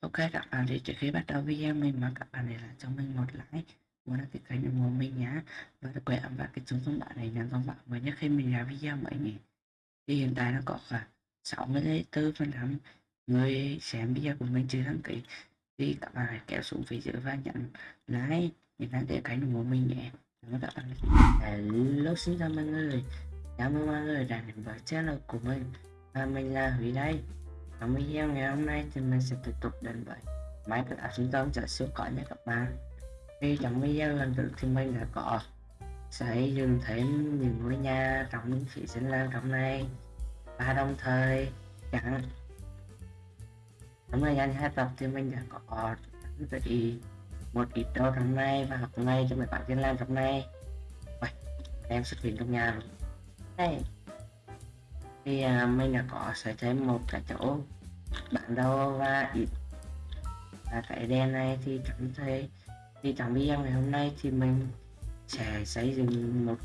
Ok, các bạn thì trước khi bắt đầu video mình mong các bạn để lại cho mình một like muốn đăng ký kênh ủng hộ mình nhé và đừng quên ấn vào cái chuông thông báo này nhận thông báo mới nhất khi mình ra video mới nhé thì hiện tại nó có khoảng 64 phần trăm người xem video của mình chưa đăng ký. Thì các bạn hãy kéo xuống phía dưới và nhận like để đăng ký kênh ủng hộ mình nhé. Cảm ơn các bạn hello, xin chào mọi người. Chào mừng mọi người đã đến với channel của mình. Và mình là Huy đây trong video ngày hôm nay thì mình sẽ tiếp tục đến với máy tự áp sinh tông cho siêu cỏ nha các bạn. Thì trong video lần trước thì mình đã có sẽ dựng thêm những ngôi nhà trong thị sinh lan trong này. Và đồng thời chẳng trong thời gian hai tập thì mình đã có chuẩn một ít đồ trong này và học ngay cho mấy bạn dân lan trong này. Vậy, em xuất hiện trong nhà rồi. Đây. Thì à, mình đã có sẽ thêm một cái chỗ bản đồ và ít. Và cái đèn này thì chẳng thấy. Thì trong video ngày hôm nay thì mình sẽ xây dựng một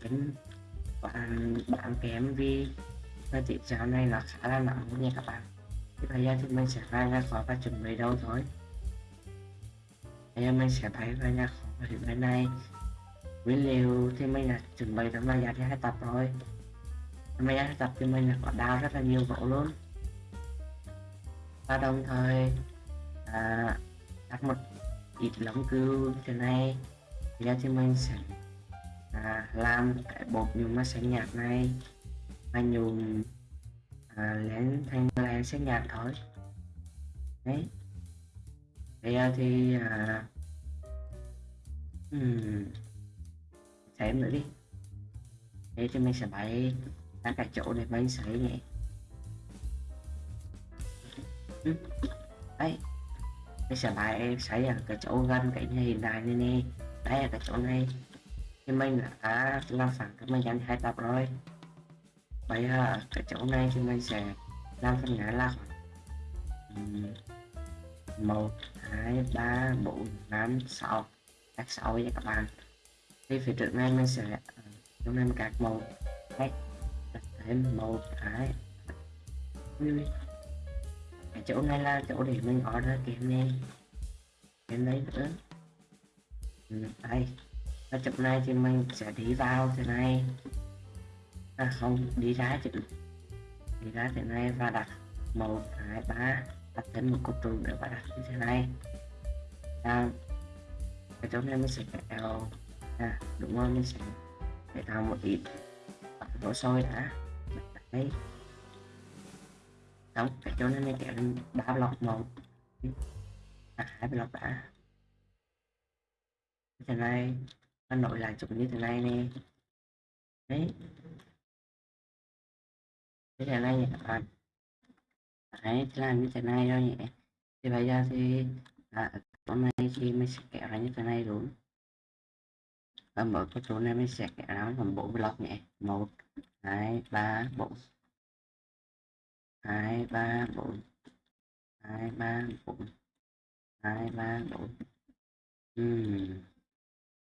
cái bạn bạn kém MV thời tiết dạo này là khá là nặng nha các bạn. Thì bây giờ thì mình sẽ ra nhà kho và chuẩn bị đâu thôi. Bây giờ mình sẽ bay ra nhà kho hiện bên này. Nguyên liệu thì mình đã chuẩn bị trong thời gian hai tập rồi. Mấy hai tập thì mình đã có đào rất là nhiều gỗ luôn và đồng thời à, đặt một ít lông cừu thế này. Thì ra thì mình sẽ à, làm cái bột nhuộm màu xanh nhạt này và nhuộm à, lên thành lên xanh nhạt thôi. Đấy. Bây giờ thì à, um, xem nữa đi. Thế thì mình sẽ bày các cái chỗ để mình sấy nhé đấy. Bây giờ bài em sấy ở cái chỗ gần cái nhà hiện đại này nè. Đây là cái chỗ này. Thì mình đã làm sẵn cái mình dành hai tập rồi. Bây giờ cái chỗ này thì mình sẽ làm phần ngã là một, hai, ba, bốn, năm, sáu. Các sáu nha các bạn. Thì phía trước này mình sẽ chúng em mình màu. Một đấy. Thêm một cái cái chỗ này là chỗ để mình order kiếm này kiếm đấy nữa. Ừ, đây. Ở chỗ này thì mình sẽ đi vào thế này. À không đi ra chứ. Đi ra thế này và đặt một hai ba đặt thêm một cột trụ nữa và đặt như thế này. À, cái chỗ này mình sẽ kéo à đúng rồi mình sẽ để tạo một ít. Đổ sôi đã. Đấy đóng cái chỗ này mình kéo lên ba block một. À, hai block đã. Thế này nó nội lại chụp như thế này nè. Đấy. Thế thế này các bạn à. đấy làm như thế này thôi nhỉ. Thì bây giờ thì à, chỗ này thì mình sẽ kéo ra như thế này đúng và mở cái chỗ này mình sẽ kéo ra thành bốn block nhỉ. Một hai ba bốn hai ba bốn. Hai ba bốn. Hai ba bốn. Ừm.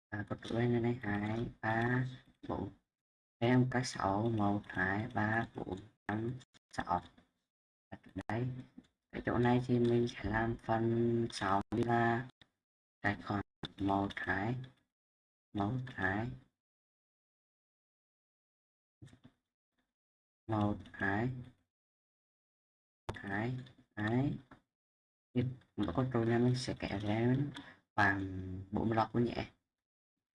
À, có chuỗi này này. Hai ba bốn. Em các sáu một hai ba bốn. Năm sáu. Đấy cái chỗ này thì mình sẽ làm phần sáu là tài khoản. Một hai. Một hai. Một hai hai hai mỗi con trâu này mình sẽ kéo lên khoảng bốn lọc của nhẹ.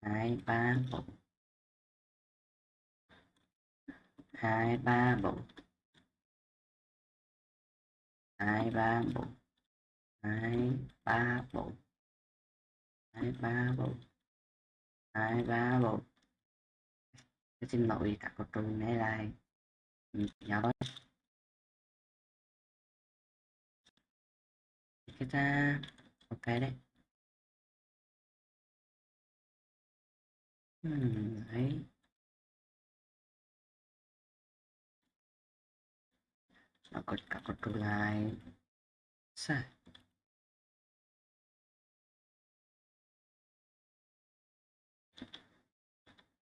Hai, ba bốn hai, ba bốn hai, ba bốn hai, ba bốn hai, ba bốn hai, ba bốn xin lỗi các con trâu này lại. Nhỏ cái ta ok đấy hmm, đấy. Nó có cả con câu lại sai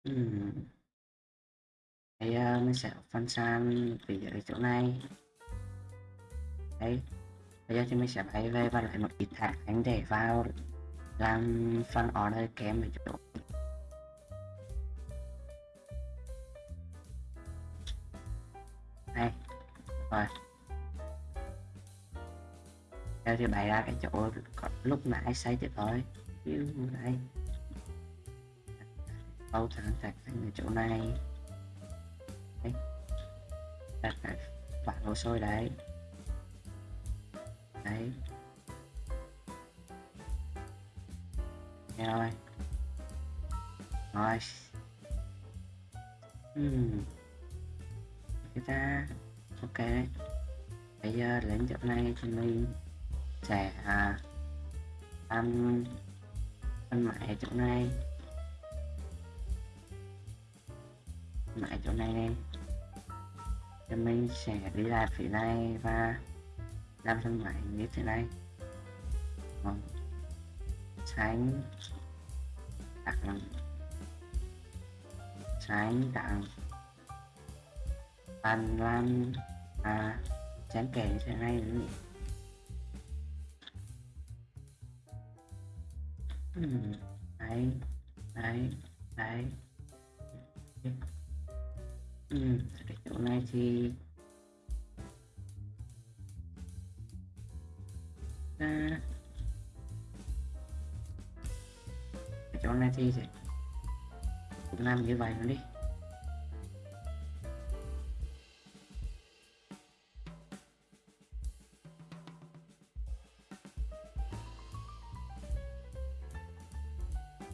ừ. hmm. Đấy, uh, ờ, mình sẽ phân san về ở chỗ này. Đấy bây giờ thì mình sẽ bay về và lại một ít thạch anh để vào làm phần order kém ở chỗ. Đây, rồi. Giờ thì bày ra cái chỗ lúc nãy xây cho tôi. Yêu đây bao thẳng thạch anh ở chỗ này. Đấy đặt bạn hồ sôi đấy đấy rồi rồi hmm. chúng ta ok. Bây giờ đến chỗ này thì mình sẽ à, ăn ăn mãi chỗ này. Mãi chỗ này này. Thì mình sẽ đi lại phía này và làm thân mại như thế này. Vâng. tránh. Đặt làm tránh tặng bàn lan à tránh kể như thế này. Nữa hmm. đấy đấy đấy. Ừ, cái chỗ này thì à, cái chỗ này thì cũng làm như vậy luôn đi.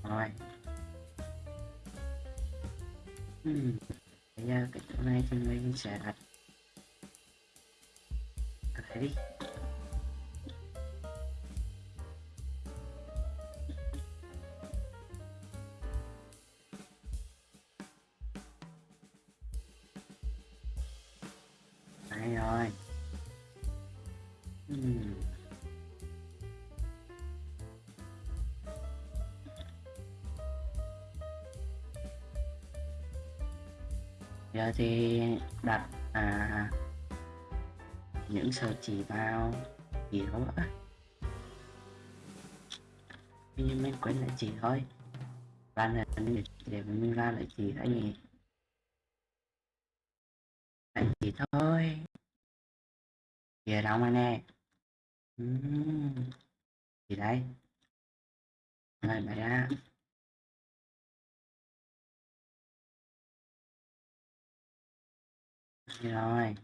Rồi. Ừ. Bây giờ cái chỗ này thì mình sẽ đặt giờ thì đặt à, những sợi chỉ vào chỉ đó á. Nhưng mình quên lại chỉ thôi. Ban này để mình ra lại chỉ cái gì lại chỉ thôi. Về đâu mà nè? Uhm. gì đây. Rồi mày ra Dạ rồi.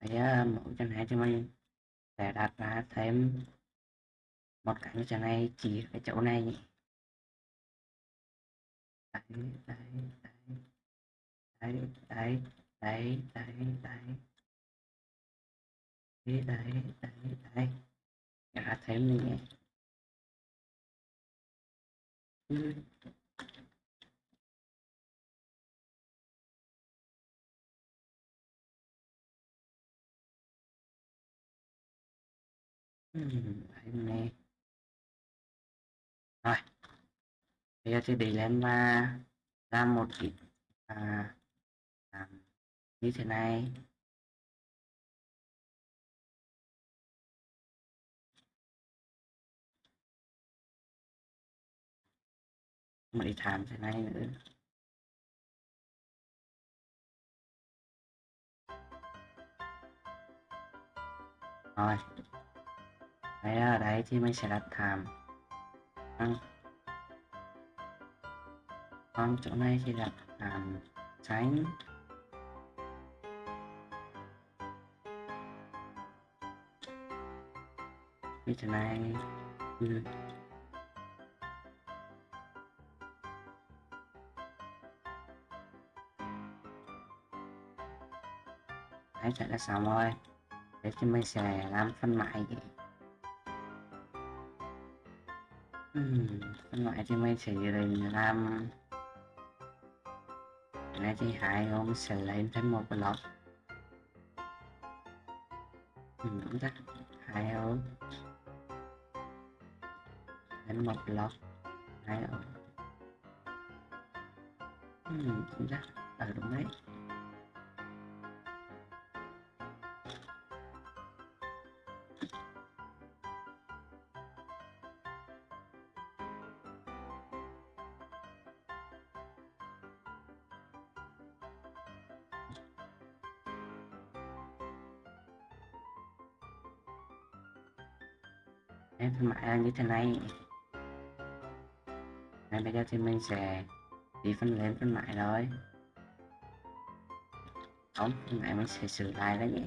Bây giờ mẫu chân này cho mình sẽ đặt ra thêm một cái như thế này, chỉ cái chỗ này nhỉ. Đấy đấy đấy đấy đấy đấy đấy đấy đấy đấy đấy. Đấy ra thêm này nhé nè. Rồi. Bây giờ thì để lên mà làm một cái à, làm như thế này. Một cái thảm thế này nữa. Rồi. Đấy ở đấy thì mình sẽ đặt thảm còn, còn chỗ này thì đặt thảm tránh. Cái chỗ này. Ừ. đấy chạy là xong rồi để thì mình sẽ làm phân mại vậy. Ừm, phân thì mấy chị dự định làm này thì hai hôm sẽ lên thêm một lọt ừ, đúng chắc. Hai hôm lên một lọt hai hôm ừ, đúng chắc. Ở đúng đấy. Mã mại như thế này. Này bây giờ thì mình sẽ đi phân lên phân mại rồi không, phân mại mình sẽ sửa lại đấy nhỉ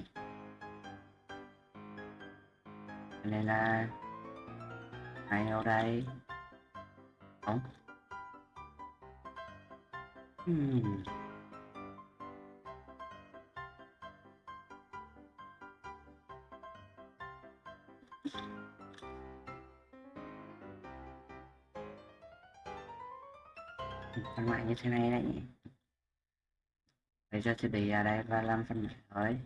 nên là hai ở đây. Không. Hmm. Phân loại như thế này đấy. Bây giờ thì bị ở đây và làm phần loại thôi.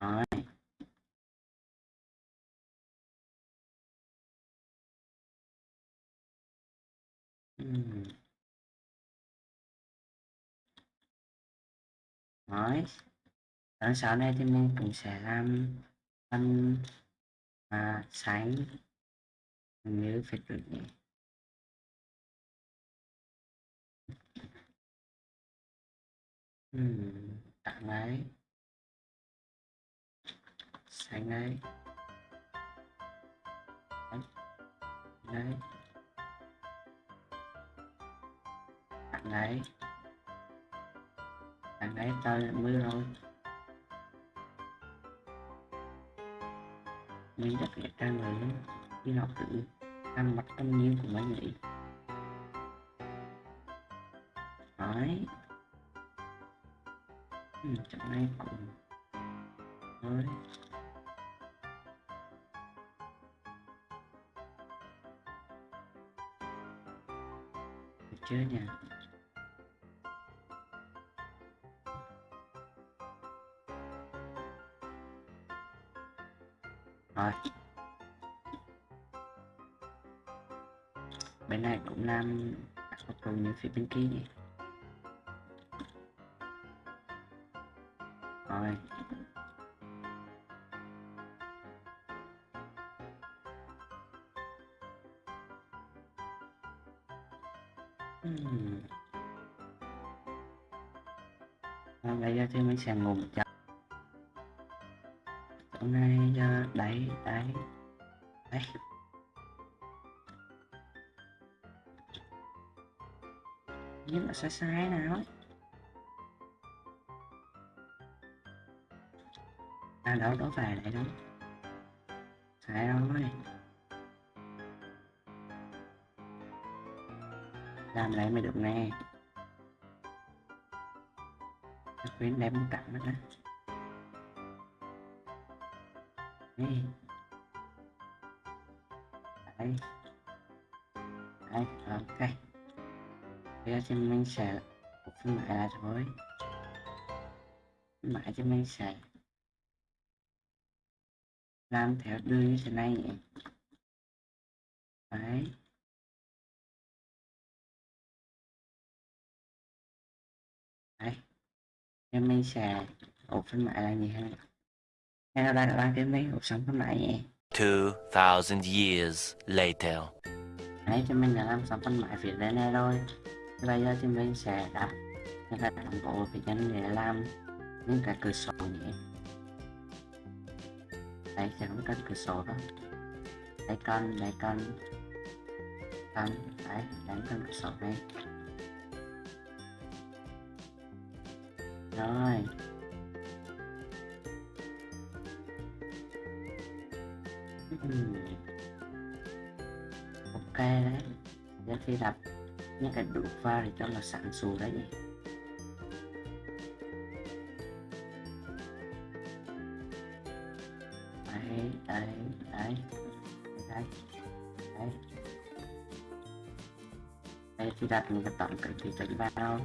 Rồi. Ừm. Rồi. Ở sau này thì mình cũng sẽ làm phân à, sánh như phải được nhỉ Ừm, tặng đấy sánh đấy. Đấy. Tặng đấy tặng đấy tôi mưa rồi. Mình rất là trang lớn đi học tự ăn mặt tâm nhiên của mấy người đấy ừ, chẳng nay cũng Đấy được chưa nhỉ? Rồi bên này cũng làm các cùng như phía bên kia nhỉ? Hôm nay ờ, uh, đẩy đẩy đẩy nhưng mà sai sai nào ấy, à đâu đó phải lại đâu. Sai rồi làm lại mới được nè. Quyến đem tặng cặn nữa đó Ừ. đây. Đây đây ok. Bây giờ thì mình sẽ phân mãi là thôi. Mãi thì mình sẽ làm theo đường như thế này nhỉ? Đấy. Đấy thì mình sẽ ổ phân mãi là gì thế này là bạn bạn cái mấy ổ sống phân mãi nhỉ? 2000 years later. đấy thì mình đã làm xong phân mãi phía bên này rồi. Thì bây giờ thì mình sẽ đặt những cái đồng bộ phía chân để làm những cái cửa sổ nhỉ? Đấy sẽ không cần cửa sổ đâu. Đấy con đấy con. Con đấy đánh con cửa sổ này. Rồi Ừm. ok đấy giờ khi đặt những cái đủ pha thì cho là sẵn sù đấy nhỉ. Đấy đấy đấy đấy đấy. Đây thì đặt những cái tổng cái thì chỉnh vào.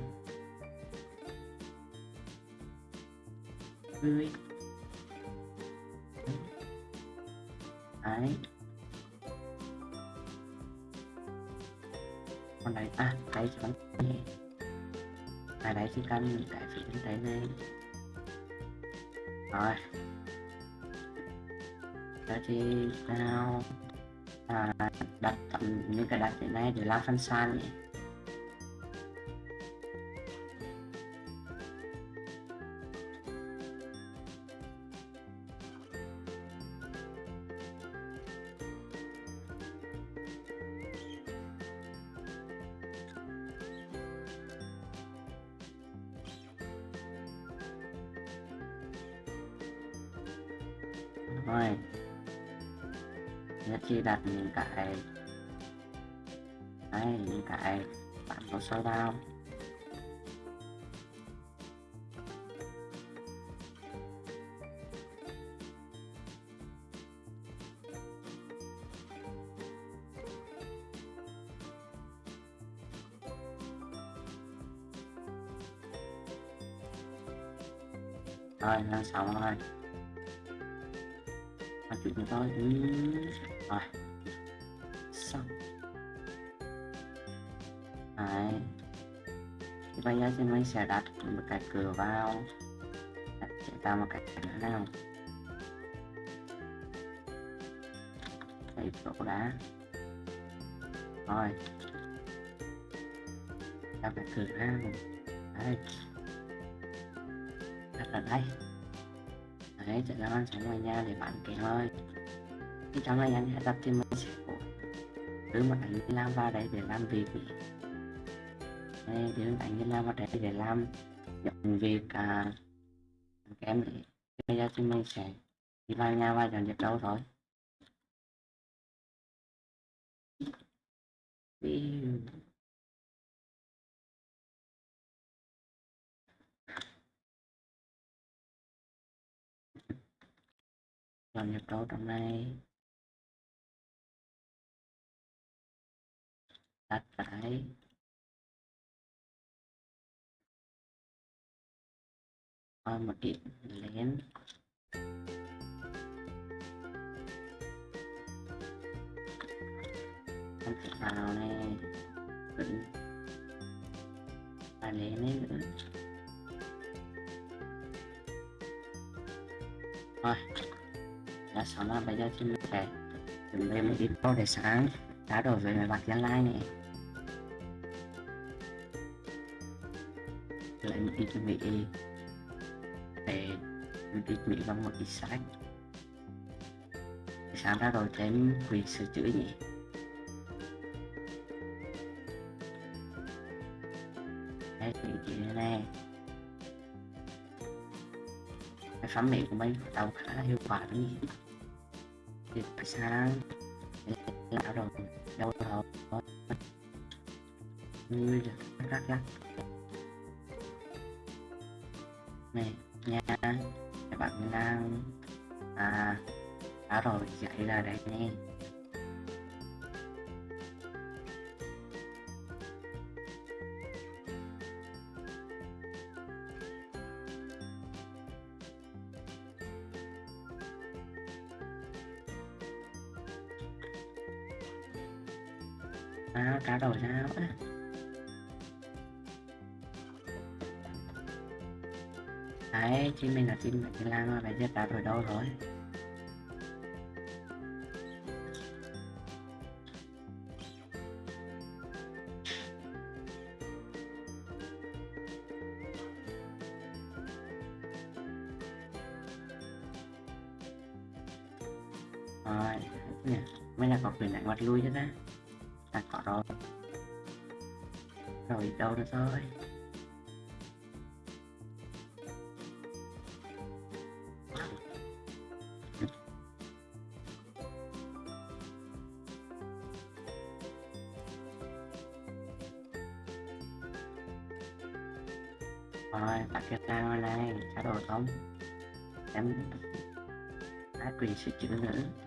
Tươi đấy. Còn à, đấy à cái chỉ bắn nhẹ à đấy chỉ cần cái phía bên này rồi. Đó thì sao à, đặt tầm những cái đặt hiện nay để làm phân san nhỉ. Thôi. Nhất chi đặt những cái đấy, những cái bạn có sâu đau rồi nó xong rồi mà chuyện của tôi ừ. rồi. Xong. Đấy. Thì bây giờ thì mình sẽ đặt một cái cửa vào. Đặt sẽ tạo một cái cửa nào? Đây chỗ đá rồi. Đặt cái cửa ra. Đây đặt ở đây đấy chạy ra ăn sống ngoài nhà để bán cái thôi. Khi trong này anh sẽ tập thì mình sẽ cứ một anh làm vào đấy để làm việc đây thì anh làm vào đấy để làm dọn việc à, em để bây giờ thì mình sẽ đi vào nhà và dọn dẹp đâu thôi Pew. Dọn nhập tố trong đây. Đặt cái coi một ít lén. Không thể vào này vẫn và lén ấy. Đã xong rồi bây giờ thì mình sẽ chuẩn bị một ít đồ để sáng, đá đổi với mấy bạn gia lai này. Lại một ít mỹ để một ít mỹ và một ít sách. Để sáng ra rồi thêm quỷ sửa chữa nhỉ. Đây thì chị này cái phán mỹ của mình đầu khá là hiệu quả đấy nhỉ thì phải sáng lão rồi đâu rồi ngươi được rắc rắc. Này, nha, các bạn đang à đã rồi dậy ra đây nè. À, cá đổi sao á. Đấy chim mình là chim mình lan rồi bây giờ cá đổi đâu rồi. Rồi nè mới là có quyền đánh mặt lui cho ta. Rồi được nữa thôi rồi đặt cái tao đây, trả đồ không em đã quyền sự chữ nữa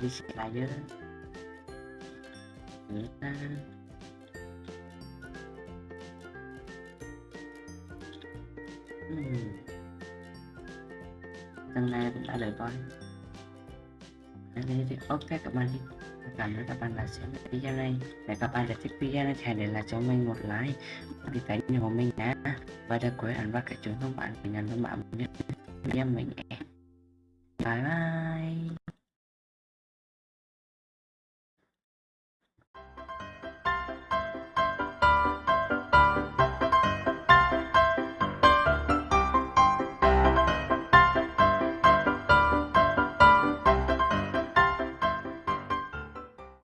cái này là đi sẽ lại chứ ta. Ừm. Lần này cũng đã được coi Ở thì ok, các bạn đi. Cảm ơn các bạn đã xem video này. Để các bạn đã thích video này hãy để lại cho mình một like đi kênh của mình nhé và đừng quên ấn vào cái chuông thông báo để nhận thông báo nhất video mình nhé. Bye bye.